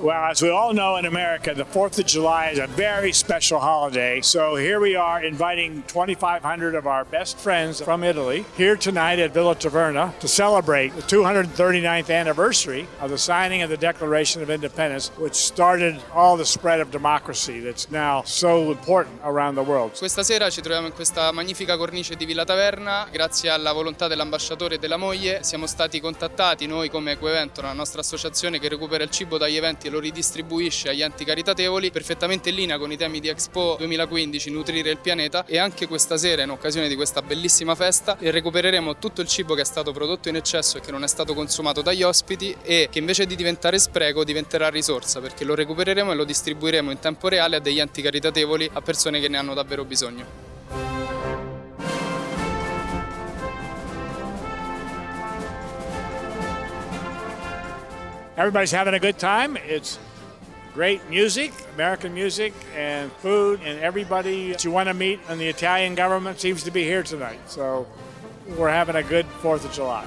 Well, as we all know in America, the 4th of July is a very special holiday. So here we are inviting 2,500 of our best friends from Italy here tonight at Villa Taverna to celebrate the 239th anniversary of the signing of the Declaration of Independence, which started all the spread of democracy that's now so important around the world. Questa sera ci troviamo in questa magnifica cornice di Villa Taverna, grazie alla volontà dell'ambasciatore e della moglie siamo stati contattati noi come Equoevento, la nostra associazione che recupera il cibo dagli eventi lo ridistribuisce agli enti caritatevoli, perfettamente in linea con i temi di Expo 2015, nutrire il pianeta e anche questa sera in occasione di questa bellissima festa recupereremo tutto il cibo che è stato prodotto in eccesso e che non è stato consumato dagli ospiti e che invece di diventare spreco diventerà risorsa perché lo recupereremo e lo distribuiremo in tempo reale a degli enti caritatevoli, a persone che ne hanno davvero bisogno. Everybody's having a good time. It's great music, American music, and food, and everybody that you want to meet in the Italian government seems to be here tonight. So we're having a good 4th of July.